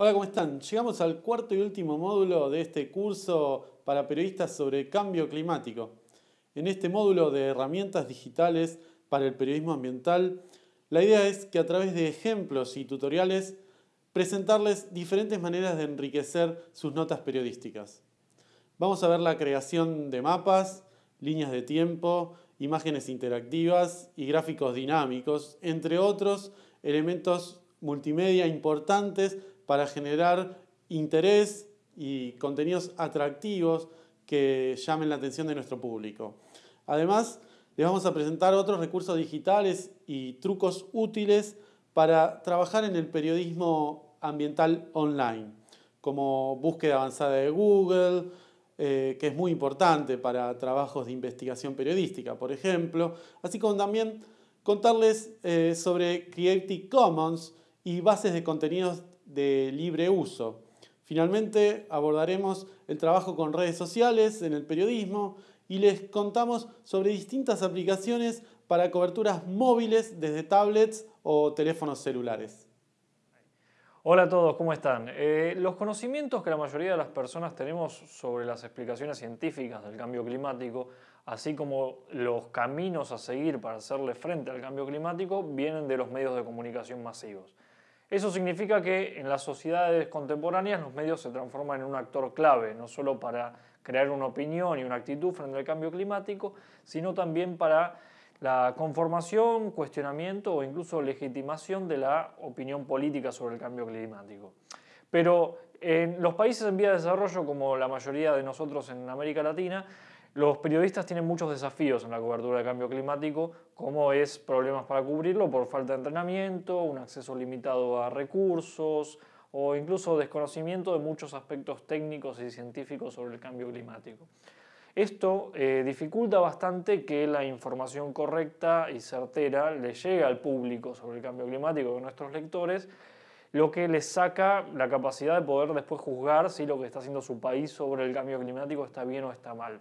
Hola, ¿cómo están? Llegamos al cuarto y último módulo de este curso para periodistas sobre cambio climático. En este módulo de herramientas digitales para el periodismo ambiental, la idea es que a través de ejemplos y tutoriales presentarles diferentes maneras de enriquecer sus notas periodísticas. Vamos a ver la creación de mapas, líneas de tiempo, imágenes interactivas y gráficos dinámicos, entre otros elementos multimedia importantes para generar interés y contenidos atractivos que llamen la atención de nuestro público. Además, les vamos a presentar otros recursos digitales y trucos útiles para trabajar en el periodismo ambiental online, como búsqueda avanzada de Google, eh, que es muy importante para trabajos de investigación periodística, por ejemplo, así como también contarles eh, sobre Creative Commons y bases de contenidos de libre uso. Finalmente abordaremos el trabajo con redes sociales en el periodismo y les contamos sobre distintas aplicaciones para coberturas móviles desde tablets o teléfonos celulares. Hola a todos, ¿cómo están? Eh, los conocimientos que la mayoría de las personas tenemos sobre las explicaciones científicas del cambio climático, así como los caminos a seguir para hacerle frente al cambio climático, vienen de los medios de comunicación masivos. Eso significa que en las sociedades contemporáneas los medios se transforman en un actor clave, no solo para crear una opinión y una actitud frente al cambio climático, sino también para la conformación, cuestionamiento o incluso legitimación de la opinión política sobre el cambio climático. Pero en los países en vía de desarrollo, como la mayoría de nosotros en América Latina, los periodistas tienen muchos desafíos en la cobertura del cambio climático, como es problemas para cubrirlo por falta de entrenamiento, un acceso limitado a recursos o incluso desconocimiento de muchos aspectos técnicos y científicos sobre el cambio climático. Esto eh, dificulta bastante que la información correcta y certera le llegue al público sobre el cambio climático de nuestros lectores, lo que les saca la capacidad de poder después juzgar si lo que está haciendo su país sobre el cambio climático está bien o está mal.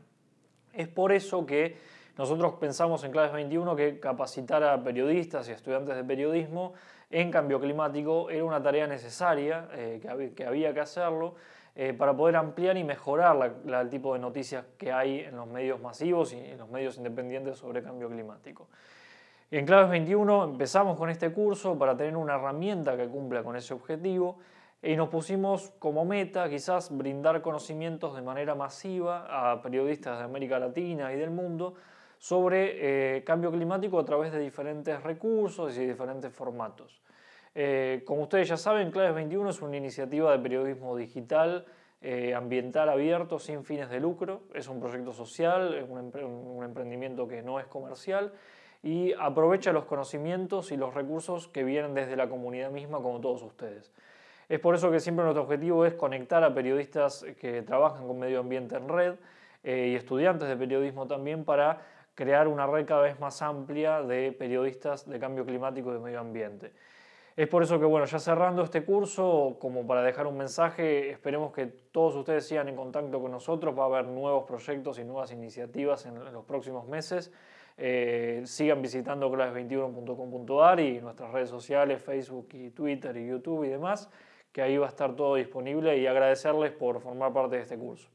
Es por eso que nosotros pensamos en Claves 21 que capacitar a periodistas y estudiantes de periodismo en cambio climático era una tarea necesaria, eh, que, había, que hacerlo, eh, para poder ampliar y mejorar el tipo de noticias que hay en los medios masivos y en los medios independientes sobre cambio climático. En Claves 21 empezamos con este curso para tener una herramienta que cumpla con ese objetivo y nos pusimos como meta quizás brindar conocimientos de manera masiva a periodistas de América Latina y del mundo sobre eh, cambio climático a través de diferentes recursos y diferentes formatos. Eh, como ustedes ya saben, Claves 21 es una iniciativa de periodismo digital eh, ambiental abierto sin fines de lucro. Es un proyecto social, es un emprendimiento que no es comercial y aprovecha los conocimientos y los recursos que vienen desde la comunidad misma como todos ustedes. Es por eso que siempre nuestro objetivo es conectar a periodistas que trabajan con medio ambiente en red eh, y estudiantes de periodismo también para crear una red cada vez más amplia de periodistas de cambio climático y de medio ambiente. Es por eso que, bueno, ya cerrando este curso, como para dejar un mensaje, esperemos que todos ustedes sigan en contacto con nosotros, va a haber nuevos proyectos y nuevas iniciativas en los próximos meses. Eh, sigan visitando claves21.com.ar y nuestras redes sociales, Facebook y Twitter y YouTube y demás que ahí va a estar todo disponible y agradecerles por formar parte de este curso.